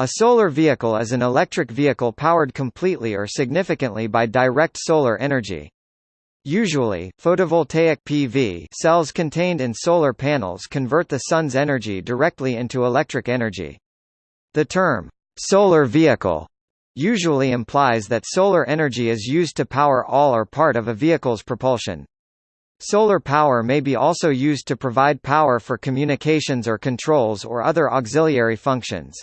A solar vehicle is an electric vehicle powered completely or significantly by direct solar energy. Usually, photovoltaic PV cells contained in solar panels convert the sun's energy directly into electric energy. The term, solar vehicle, usually implies that solar energy is used to power all or part of a vehicle's propulsion. Solar power may be also used to provide power for communications or controls or other auxiliary functions.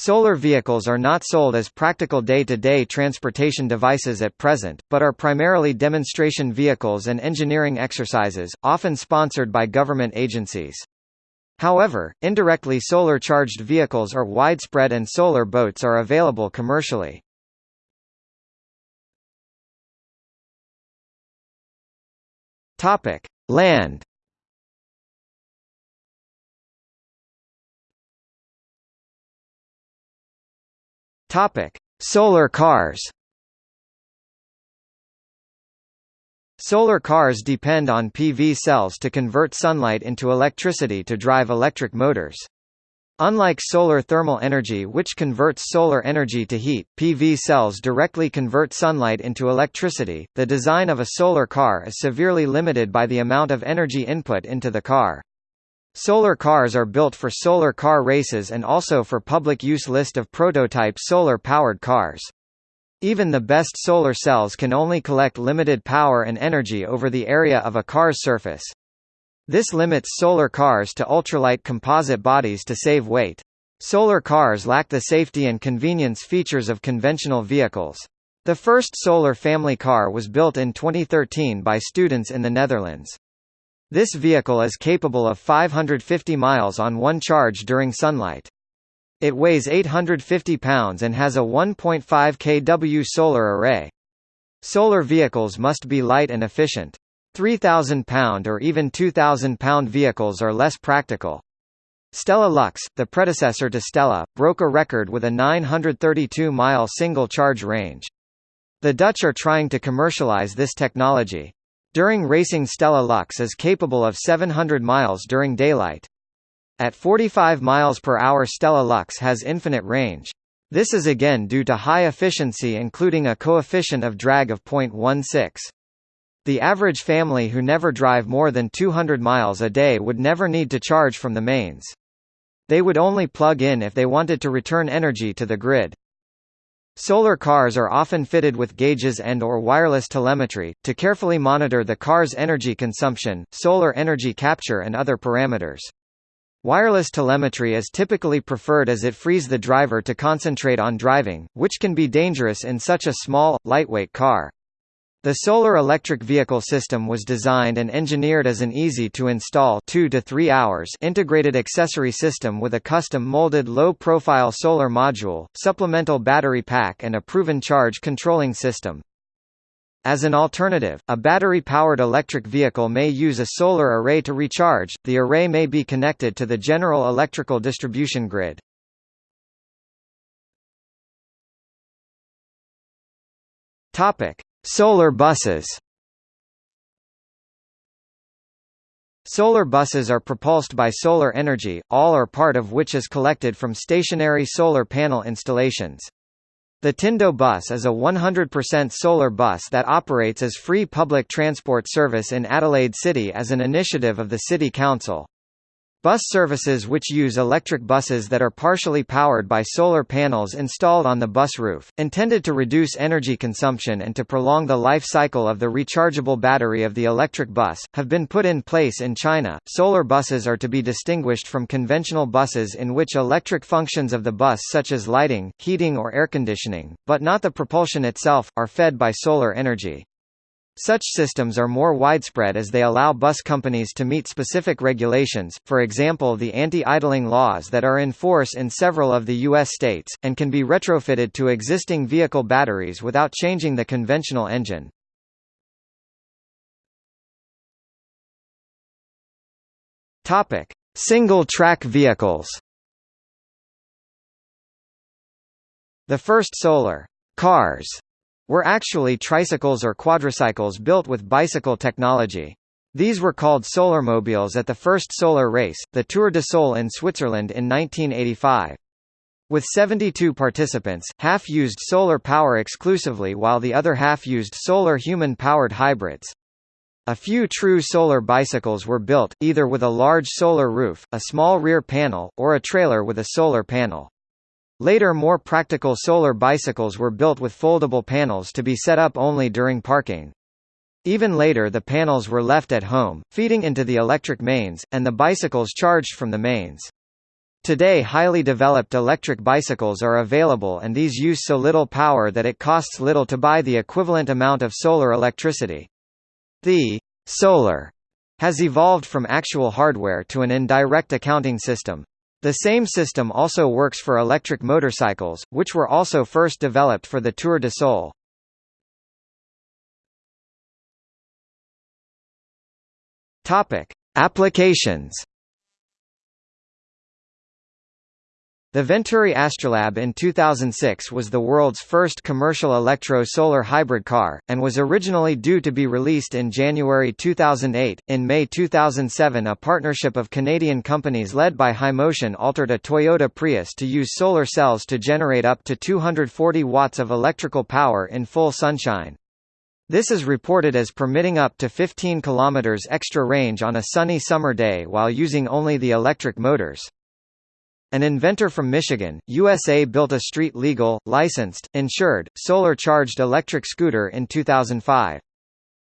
Solar vehicles are not sold as practical day-to-day -day transportation devices at present, but are primarily demonstration vehicles and engineering exercises, often sponsored by government agencies. However, indirectly solar-charged vehicles are widespread and solar boats are available commercially. Land Topic: Solar cars. Solar cars depend on PV cells to convert sunlight into electricity to drive electric motors. Unlike solar thermal energy which converts solar energy to heat, PV cells directly convert sunlight into electricity. The design of a solar car is severely limited by the amount of energy input into the car. Solar cars are built for solar car races and also for public use list of prototype solar-powered cars. Even the best solar cells can only collect limited power and energy over the area of a car's surface. This limits solar cars to ultralight composite bodies to save weight. Solar cars lack the safety and convenience features of conventional vehicles. The first solar family car was built in 2013 by students in the Netherlands. This vehicle is capable of 550 miles on one charge during sunlight. It weighs 850 pounds and has a 1.5 kW solar array. Solar vehicles must be light and efficient. 3,000 pound or even 2,000 pound vehicles are less practical. Stella Lux, the predecessor to Stella, broke a record with a 932-mile single-charge range. The Dutch are trying to commercialize this technology. During racing Stella Lux is capable of 700 miles during daylight. At 45 miles per hour Stella Lux has infinite range. This is again due to high efficiency including a coefficient of drag of 0.16. The average family who never drive more than 200 miles a day would never need to charge from the mains. They would only plug in if they wanted to return energy to the grid. Solar cars are often fitted with gauges and or wireless telemetry, to carefully monitor the car's energy consumption, solar energy capture and other parameters. Wireless telemetry is typically preferred as it frees the driver to concentrate on driving, which can be dangerous in such a small, lightweight car. The solar electric vehicle system was designed and engineered as an easy-to-install 2 to 3 hours integrated accessory system with a custom-molded low-profile solar module, supplemental battery pack and a proven charge controlling system. As an alternative, a battery-powered electric vehicle may use a solar array to recharge, the array may be connected to the general electrical distribution grid. Topic. Solar buses Solar buses are propulsed by solar energy, all or part of which is collected from stationary solar panel installations. The Tindo bus is a 100% solar bus that operates as free public transport service in Adelaide City as an initiative of the City Council. Bus services which use electric buses that are partially powered by solar panels installed on the bus roof, intended to reduce energy consumption and to prolong the life cycle of the rechargeable battery of the electric bus, have been put in place in China. Solar buses are to be distinguished from conventional buses in which electric functions of the bus such as lighting, heating or air conditioning, but not the propulsion itself, are fed by solar energy. Such systems are more widespread as they allow bus companies to meet specific regulations, for example the anti-idling laws that are in force in several of the U.S. states, and can be retrofitted to existing vehicle batteries without changing the conventional engine. Single-track vehicles The first solar cars were actually tricycles or quadricycles built with bicycle technology. These were called solarmobiles at the first solar race, the Tour de Sol in Switzerland in 1985. With 72 participants, half used solar power exclusively while the other half used solar human-powered hybrids. A few true solar bicycles were built, either with a large solar roof, a small rear panel, or a trailer with a solar panel. Later more practical solar bicycles were built with foldable panels to be set up only during parking. Even later the panels were left at home, feeding into the electric mains, and the bicycles charged from the mains. Today highly developed electric bicycles are available and these use so little power that it costs little to buy the equivalent amount of solar electricity. The solar has evolved from actual hardware to an indirect accounting system. The same system also works for electric motorcycles, which were also first developed for the Tour de Sol. Applications The Venturi Astrolab in 2006 was the world's first commercial electro-solar hybrid car, and was originally due to be released in January 2008. In May 2007 a partnership of Canadian companies led by Hymotion altered a Toyota Prius to use solar cells to generate up to 240 watts of electrical power in full sunshine. This is reported as permitting up to 15 km extra range on a sunny summer day while using only the electric motors. An inventor from Michigan, USA built a street-legal, licensed, insured, solar-charged electric scooter in 2005.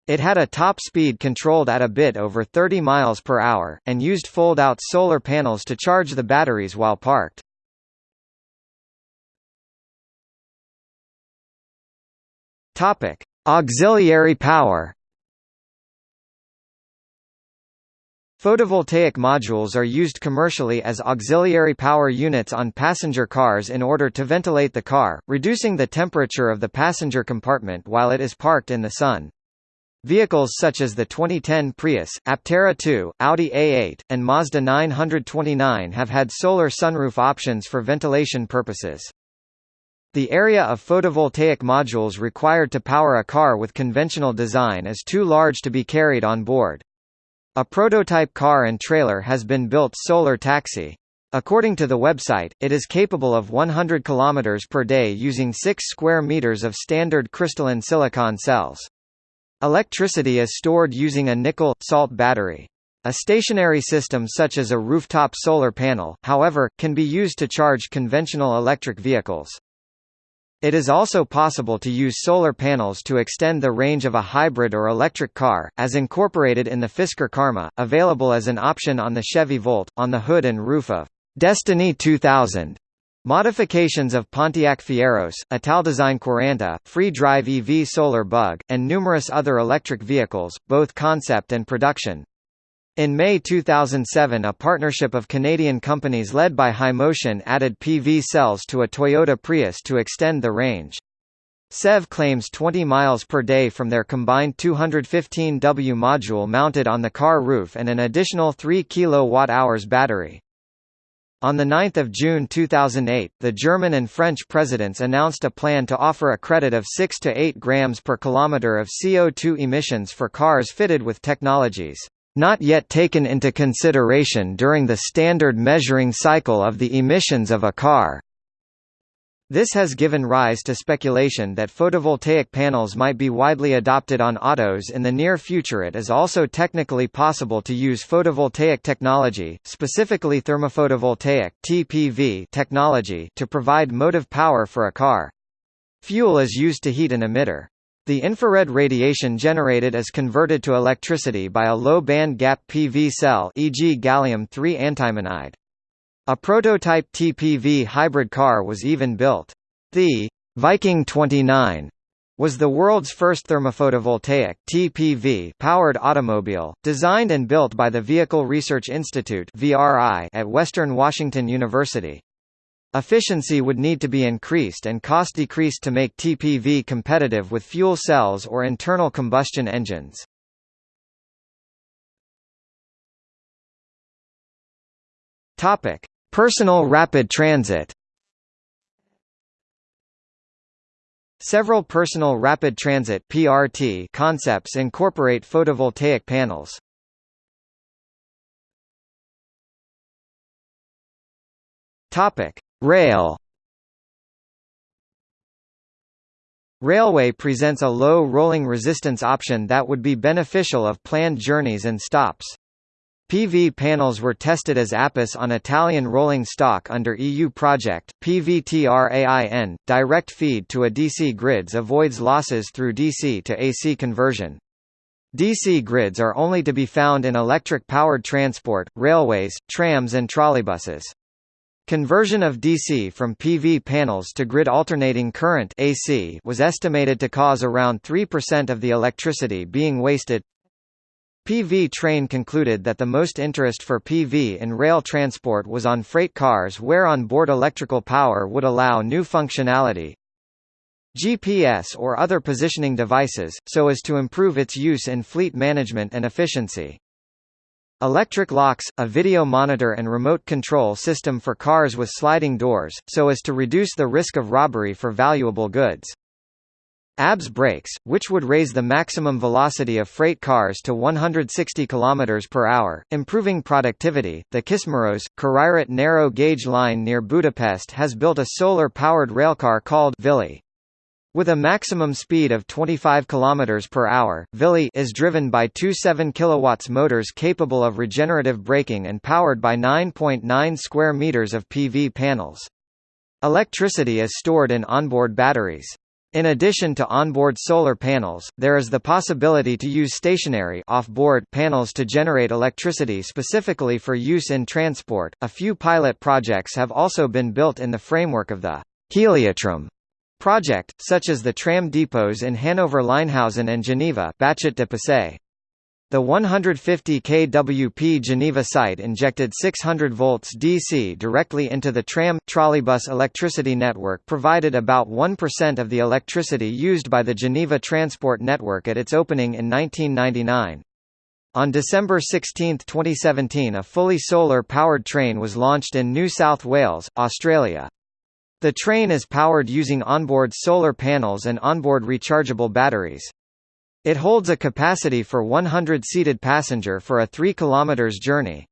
It had a top speed controlled at a bit over 30 miles per hour, and used fold-out solar panels to charge the batteries while parked. Auxiliary power Photovoltaic modules are used commercially as auxiliary power units on passenger cars in order to ventilate the car, reducing the temperature of the passenger compartment while it is parked in the sun. Vehicles such as the 2010 Prius, Aptera 2, Audi A8, and Mazda 929 have had solar sunroof options for ventilation purposes. The area of photovoltaic modules required to power a car with conventional design is too large to be carried on board. A prototype car and trailer has been built Solar Taxi. According to the website, it is capable of 100 km per day using 6 square meters of standard crystalline silicon cells. Electricity is stored using a nickel-salt battery. A stationary system such as a rooftop solar panel, however, can be used to charge conventional electric vehicles. It is also possible to use solar panels to extend the range of a hybrid or electric car, as incorporated in the Fisker Karma, available as an option on the Chevy Volt, on the hood and roof of Destiny 2000. Modifications of Pontiac Fieros, Italdesign 40, Free Drive EV Solar Bug, and numerous other electric vehicles, both concept and production, in May 2007 a partnership of Canadian companies led by Hymotion added PV cells to a Toyota Prius to extend the range. SEV claims 20 miles per day from their combined 215W module mounted on the car roof and an additional 3 kWh battery. On 9 June 2008, the German and French presidents announced a plan to offer a credit of 6 to 8 grams per kilometer of CO2 emissions for cars fitted with technologies not yet taken into consideration during the standard measuring cycle of the emissions of a car. This has given rise to speculation that photovoltaic panels might be widely adopted on autos in the near future. It is also technically possible to use photovoltaic technology, specifically thermophotovoltaic (TPV) technology, to provide motive power for a car. Fuel is used to heat an emitter. The infrared radiation generated is converted to electricity by a low band gap PV cell e.g. gallium-3 antimonide. A prototype TPV hybrid car was even built. The Viking 29 was the world's first thermophotovoltaic TPV powered automobile, designed and built by the Vehicle Research Institute at Western Washington University. Efficiency would need to be increased and cost decreased to make TPV competitive with fuel cells or internal combustion engines. Topic: Personal rapid transit. Several personal rapid transit (PRT) concepts incorporate photovoltaic panels. Topic: Rail Railway presents a low rolling resistance option that would be beneficial of planned journeys and stops. PV panels were tested as APIS on Italian rolling stock under EU project, PVTRAIN. Direct feed to a DC grids avoids losses through DC to AC conversion. DC grids are only to be found in electric-powered transport, railways, trams and trolleybuses. Conversion of DC from PV panels to grid alternating current AC was estimated to cause around 3% of the electricity being wasted. PV Train concluded that the most interest for PV in rail transport was on freight cars where on-board electrical power would allow new functionality, GPS or other positioning devices, so as to improve its use in fleet management and efficiency. Electric locks, a video monitor and remote control system for cars with sliding doors, so as to reduce the risk of robbery for valuable goods. ABS brakes, which would raise the maximum velocity of freight cars to 160 km per hour, improving productivity. The Kismaros, Királyrét narrow gauge line near Budapest has built a solar-powered railcar called Vili. With a maximum speed of 25 km per hour, Vili is driven by two 7 kW motors capable of regenerative braking and powered by 9.9 square meters of PV panels. Electricity is stored in onboard batteries. In addition to onboard solar panels, there is the possibility to use stationary off-board panels to generate electricity specifically for use in transport. A few pilot projects have also been built in the framework of the Heliotram project, such as the tram depots in Hanover Leinhausen and Geneva de. The 150 kWp Geneva site injected 600 volts DC directly into the tram trolleybus electricity network provided about 1% of the electricity used by the Geneva transport network at its opening in 1999. On December 16, 2017 a fully solar-powered train was launched in New South Wales, Australia. The train is powered using onboard solar panels and onboard rechargeable batteries. It holds a capacity for 100 seated passenger for a 3 km journey.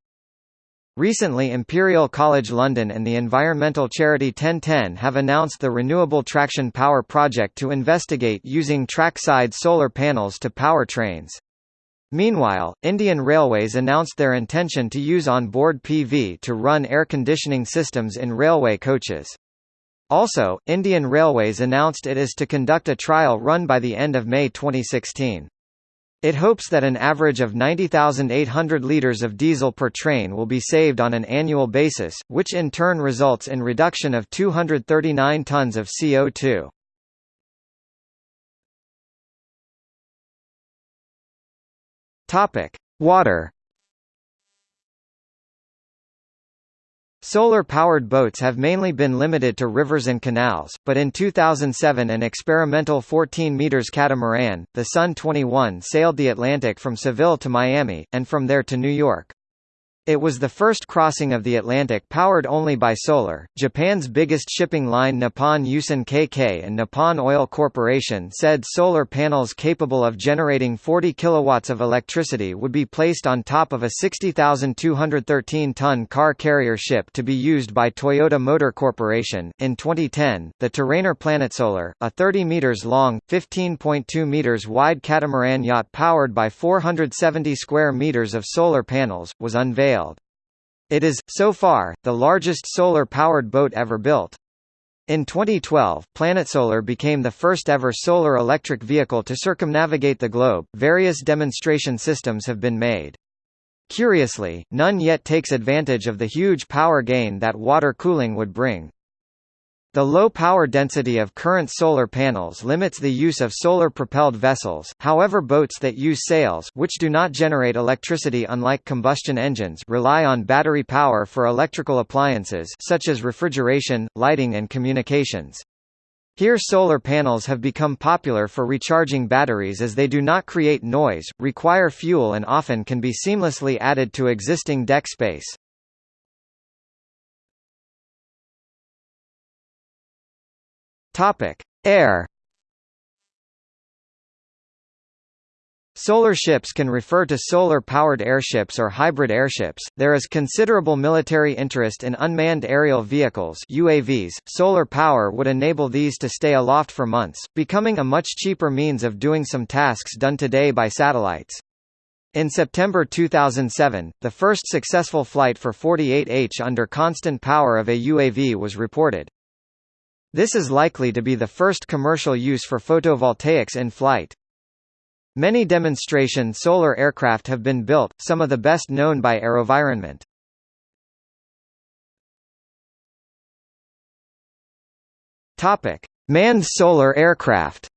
Recently Imperial College London and the environmental charity 1010 have announced the Renewable Traction Power project to investigate using trackside solar panels to power trains. Meanwhile, Indian Railways announced their intention to use on-board PV to run air conditioning systems in railway coaches. Also, Indian Railways announced it is to conduct a trial run by the end of May 2016. It hopes that an average of 90,800 litres of diesel per train will be saved on an annual basis, which in turn results in reduction of 239 tonnes of CO2. Topic: Water Solar-powered boats have mainly been limited to rivers and canals, but in 2007 an experimental 14 meters catamaran, the Sun 21 sailed the Atlantic from Seville to Miami, and from there to New York. It was the first crossing of the Atlantic powered only by solar. Japan's biggest shipping line Nippon Yusen KK and Nippon Oil Corporation said solar panels capable of generating 40 kilowatts of electricity would be placed on top of a 60,213-ton car carrier ship to be used by Toyota Motor Corporation. In 2010, the Tûranor PlanetSolar, a 30 meters long, 15.2 meters wide catamaran yacht powered by 470 square meters of solar panels, was unveiled. It is, so far, the largest solar-powered boat ever built. In 2012, PlanetSolar became the first ever solar electric vehicle to circumnavigate the globe. Various demonstration systems have been made. Curiously, none yet takes advantage of the huge power gain that water cooling would bring. The low power density of current solar panels limits the use of solar-propelled vessels, however boats that use sails which do not generate electricity unlike combustion engines rely on battery power for electrical appliances such as refrigeration, lighting and communications. Here solar panels have become popular for recharging batteries as they do not create noise, require fuel and often can be seamlessly added to existing deck space. Topic: Air. Solar ships can refer to solar-powered airships or hybrid airships. There is considerable military interest in unmanned aerial vehicles (UAVs). Solar power would enable these to stay aloft for months, becoming a much cheaper means of doing some tasks done today by satellites. In September 2007, the first successful flight for 48H under constant power of a UAV was reported. This is likely to be the first commercial use for photovoltaics in flight. Many demonstration solar aircraft have been built, some of the best known by AeroVironment. Topic: Manned solar aircraft.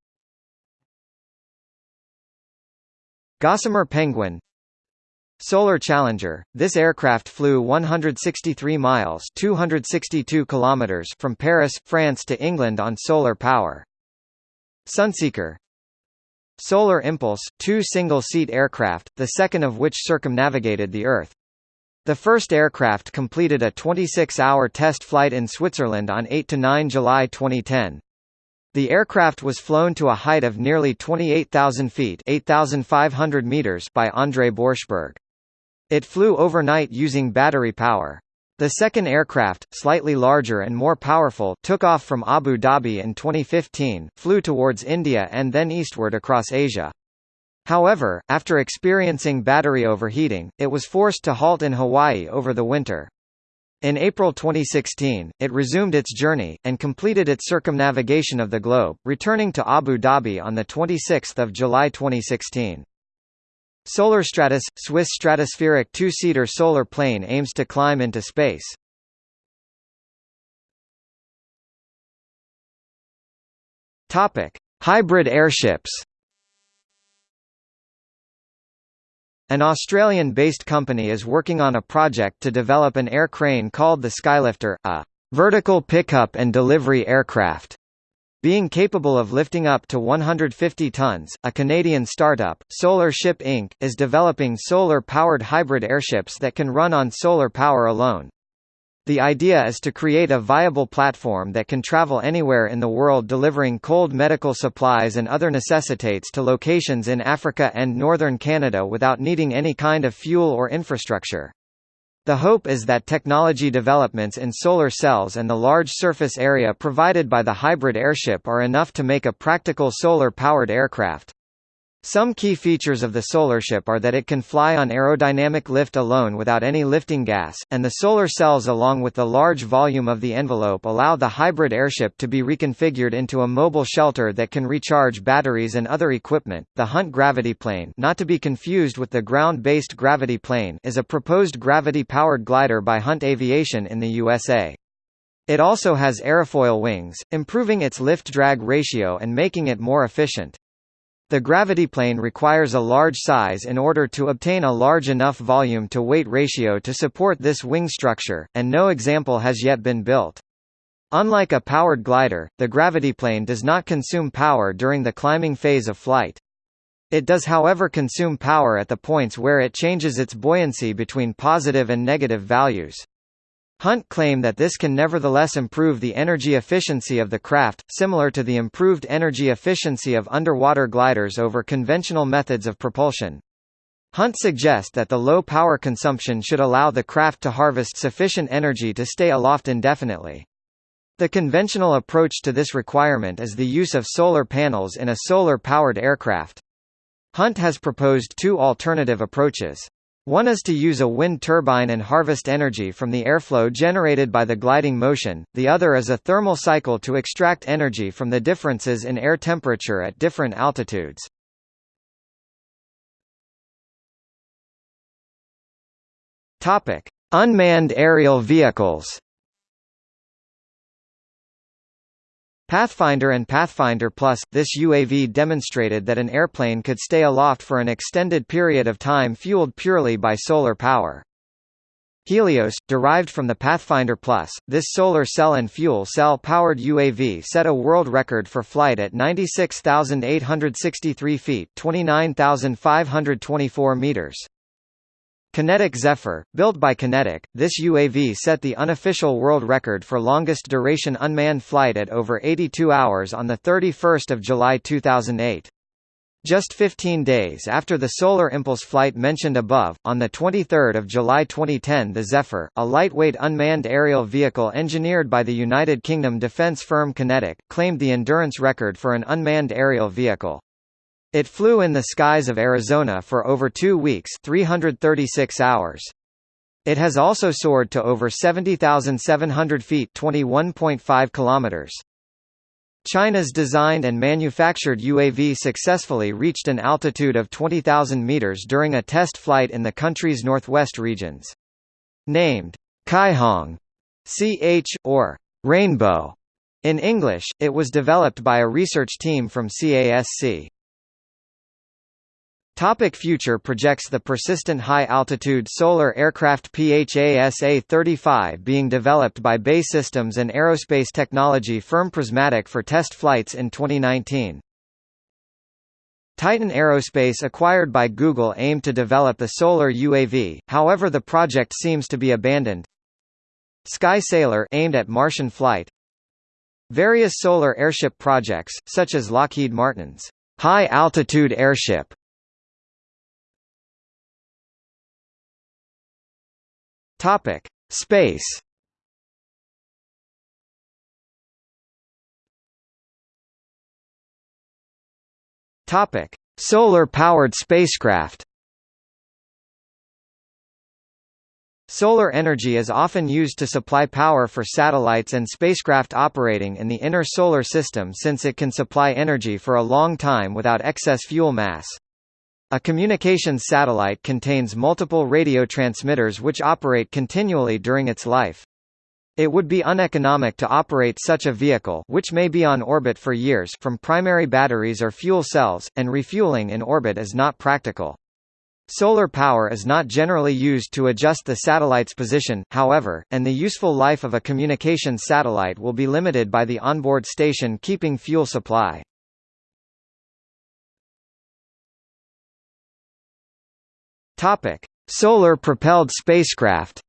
Gossamer Penguin Solar Challenger. This aircraft flew 163 miles (262 kilometers) from Paris, France to England on solar power. Sunseeker Solar Impulse, two single-seat aircraft, the second of which circumnavigated the Earth. The first aircraft completed a 26-hour test flight in Switzerland on 8–9 July 2010. The aircraft was flown to a height of nearly 28,000 feet 8,500 meters by André Borschberg. It flew overnight using battery power. The second aircraft, slightly larger and more powerful, took off from Abu Dhabi in 2015, flew towards India and then eastward across Asia. However, after experiencing battery overheating, it was forced to halt in Hawaii over the winter. In April 2016, it resumed its journey, and completed its circumnavigation of the globe, returning to Abu Dhabi on 26 July 2016. SolarStratos – Swiss stratospheric two-seater solar plane aims to climb into space. Hybrid airships An Australian-based company is working on a project to develop an air crane called the Skylifter, a vertical pickup and delivery aircraft being capable of lifting up to 150 tons, a Canadian startup, Solar Ship Inc., is developing solar-powered hybrid airships that can run on solar power alone. The idea is to create a viable platform that can travel anywhere in the world delivering cold medical supplies and other necessitates to locations in Africa and northern Canada without needing any kind of fuel or infrastructure. The hope is that technology developments in solar cells and the large surface area provided by the hybrid airship are enough to make a practical solar-powered aircraft. Some key features of the SolarShip are that it can fly on aerodynamic lift alone without any lifting gas, and the solar cells along with the large volume of the envelope allow the hybrid airship to be reconfigured into a mobile shelter that can recharge batteries and other equipment. The Hunt gravity plane, not to be confused with the ground-based gravity plane, is a proposed gravity-powered glider by Hunt Aviation in the USA. It also has airfoil wings, improving its lift-drag ratio and making it more efficient. The gravity plane requires a large size in order to obtain a large enough volume-to-weight ratio to support this wing structure, and no example has yet been built. Unlike a powered glider, the gravity plane does not consume power during the climbing phase of flight. It does however consume power at the points where it changes its buoyancy between positive and negative values. Hunt claimed that this can nevertheless improve the energy efficiency of the craft, similar to the improved energy efficiency of underwater gliders over conventional methods of propulsion. Hunt suggests that the low power consumption should allow the craft to harvest sufficient energy to stay aloft indefinitely. The conventional approach to this requirement is the use of solar panels in a solar-powered aircraft. Hunt has proposed two alternative approaches. One is to use a wind turbine and harvest energy from the airflow generated by the gliding motion, the other is a thermal cycle to extract energy from the differences in air temperature at different altitudes. Unmanned aerial vehicles Pathfinder and Pathfinder Plus, this UAV demonstrated that an airplane could stay aloft for an extended period of time fueled purely by solar power. Helios, derived from the Pathfinder Plus, this solar cell and fuel cell powered UAV set a world record for flight at 96,863 feet 29,524 meters. QinetiQ Zephyr, built by QinetiQ, this UAV set the unofficial world record for longest duration unmanned flight at over 82 hours on 31 July 2008. Just 15 days after the Solar Impulse flight mentioned above, on 23 July 2010 the Zephyr, a lightweight unmanned aerial vehicle engineered by the United Kingdom defence firm QinetiQ, claimed the endurance record for an unmanned aerial vehicle. It flew in the skies of Arizona for over two weeks 336 hours. It has also soared to over 70,700 feet 21.5 kilometers. China's designed and manufactured UAV successfully reached an altitude of 20,000 meters during a test flight in the country's northwest regions. Named Caihong, CH, or Rainbow in English, it was developed by a research team from CASC. Topic future projects The persistent high-altitude solar aircraft PHASA-35 being developed by BAE Systems and aerospace technology firm Prismatic for test flights in 2019. Titan Aerospace acquired by Google aimed to develop a solar UAV, however the project seems to be abandoned. Sky Sailor aimed at Martian flight. Various solar airship projects, such as Lockheed Martin's high-altitude airship Topic: Space. Topic: Solar-powered spacecraft. Solar energy is often used to supply power for satellites and spacecraft operating in the inner solar system since it can supply energy for a long time without excess fuel mass. A communications satellite contains multiple radio transmitters which operate continually during its life. It would be uneconomic to operate such a vehicle which may be on orbit for years from primary batteries or fuel cells, and refueling in orbit is not practical. Solar power is not generally used to adjust the satellite's position, however, and the useful life of a communications satellite will be limited by the onboard station keeping fuel supply. Topic: Solar-propelled spacecraft.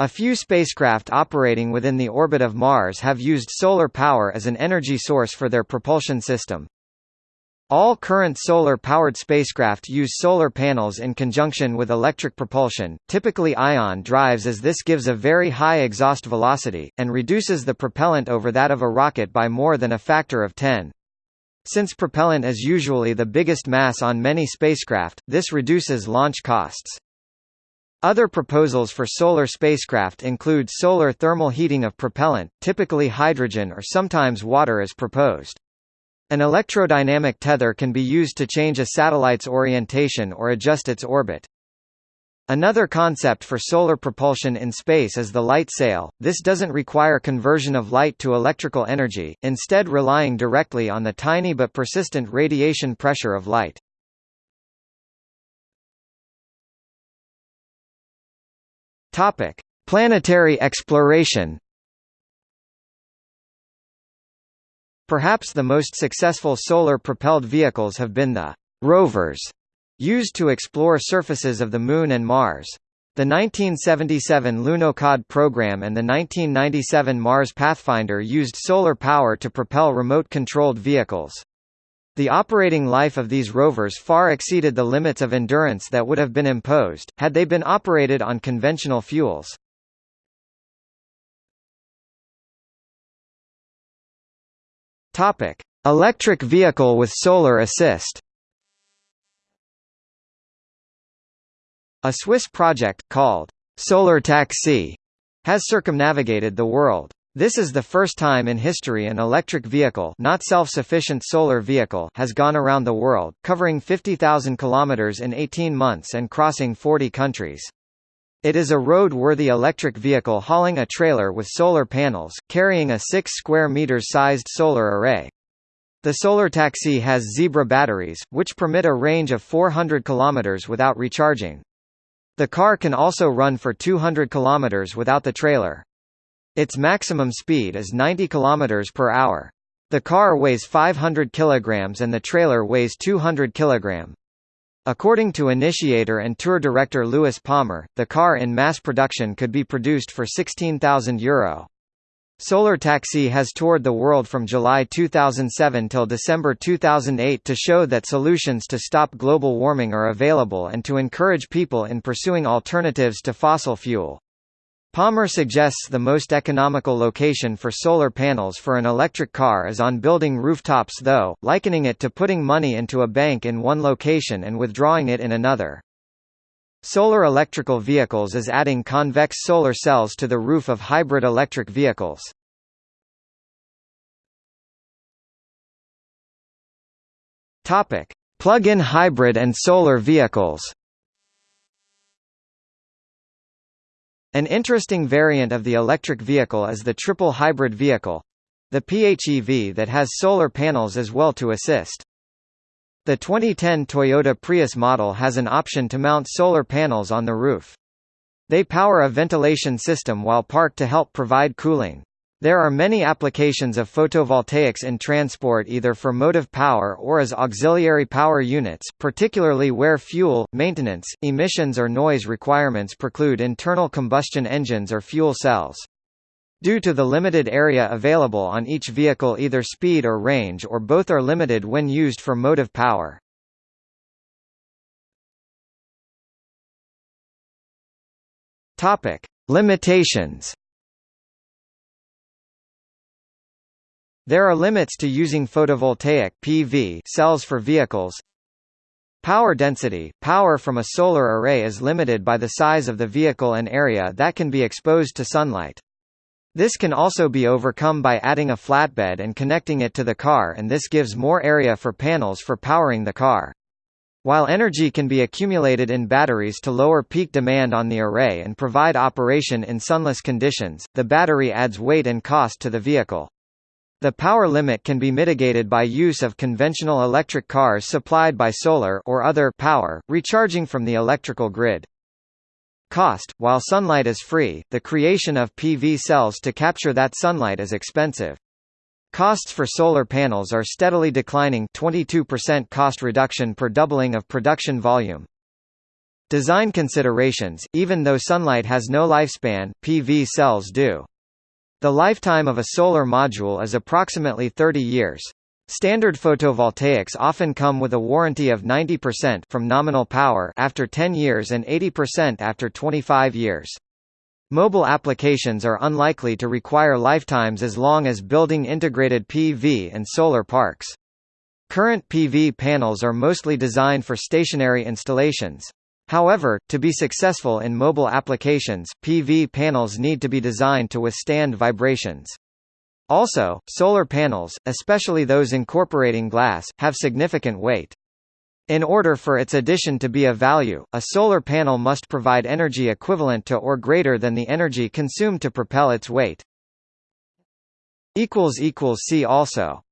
A few spacecraft operating within the orbit of Mars have used solar power as an energy source for their propulsion system. All current solar-powered spacecraft use solar panels in conjunction with electric propulsion, typically ion drives as this gives a very high exhaust velocity, and reduces the propellant over that of a rocket by more than a factor of 10. Since propellant is usually the biggest mass on many spacecraft, this reduces launch costs. Other proposals for solar spacecraft include solar thermal heating of propellant, typically hydrogen or sometimes water is proposed. An electrodynamic tether can be used to change a satellite's orientation or adjust its orbit. Another concept for solar propulsion in space is the light sail. This doesn't require conversion of light to electrical energy, instead relying directly on the tiny but persistent radiation pressure of light. Topic: Planetary exploration. Perhaps the most successful solar-propelled vehicles have been the rovers Used to explore surfaces of the Moon and Mars. The 1977 Lunokhod program and the 1997 Mars Pathfinder used solar power to propel remote-controlled vehicles. The operating life of these rovers far exceeded the limits of endurance that would have been imposed, had they been operated on conventional fuels. Electric vehicle with solar assist A Swiss project, called Solar Taxi, has circumnavigated the world. This is the first time in history an electric vehicle not self-sufficient solar vehicle has gone around the world, covering 50,000 kilometers in 18 months and crossing 40 countries. It is a road-worthy electric vehicle hauling a trailer with solar panels, carrying a 6 square meters sized solar array. The solar taxi has Zebra batteries, which permit a range of 400 kilometers without recharging. The car can also run for 200 km without the trailer. Its maximum speed is 90 km per hour. The car weighs 500 kg and the trailer weighs 200 kg. According to initiator and tour director Louis Palmer, the car in mass production could be produced for €16,000. Euro. Solar Taxi has toured the world from July 2007 till December 2008 to show that solutions to stop global warming are available and to encourage people in pursuing alternatives to fossil fuel. Palmer suggests the most economical location for solar panels for an electric car is on building rooftops though, likening it to putting money into a bank in one location and withdrawing it in another. Solar electrical vehicles is adding convex solar cells to the roof of hybrid electric vehicles. Topic: Plug-in hybrid and solar vehicles An interesting variant of the electric vehicle is the triple hybrid vehicle the PHEV that has solar panels as well to assist. The 2010 Toyota Prius model has an option to mount solar panels on the roof. They power a ventilation system while parked to help provide cooling. There are many applications of photovoltaics in transport either for motive power or as auxiliary power units, particularly where fuel, maintenance, emissions or noise requirements preclude internal combustion engines or fuel cells. Due to the limited area available on each vehicle either speed or range or both are limited when used for motive power. Topic: Limitations There are limits to using photovoltaic PV cells for vehicles. Power density – Power from a solar array is limited by the size of the vehicle and area that can be exposed to sunlight. This can also be overcome by adding a flatbed and connecting it to the car and this gives more area for panels for powering the car. While energy can be accumulated in batteries to lower peak demand on the array and provide operation in sunless conditions, the battery adds weight and cost to the vehicle. The power limit can be mitigated by use of conventional electric cars supplied by solar or other power, recharging from the electrical grid. Cost – While sunlight is free, the creation of PV cells to capture that sunlight is expensive. Costs for solar panels are steadily declining 22% cost reduction per doubling of production volume. Design considerations – Even though sunlight has no lifespan, PV cells do. The lifetime of a solar module is approximately 30 years. Standard photovoltaics often come with a warranty of 90% from nominal power after 10 years and 80% after 25 years. Mobile applications are unlikely to require lifetimes as long as building integrated PV and solar parks. Current PV panels are mostly designed for stationary installations. However, to be successful in mobile applications, PV panels need to be designed to withstand vibrations. Also, solar panels, especially those incorporating glass, have significant weight. In order for its addition to be of value, a solar panel must provide energy equivalent to or greater than the energy consumed to propel its weight. See also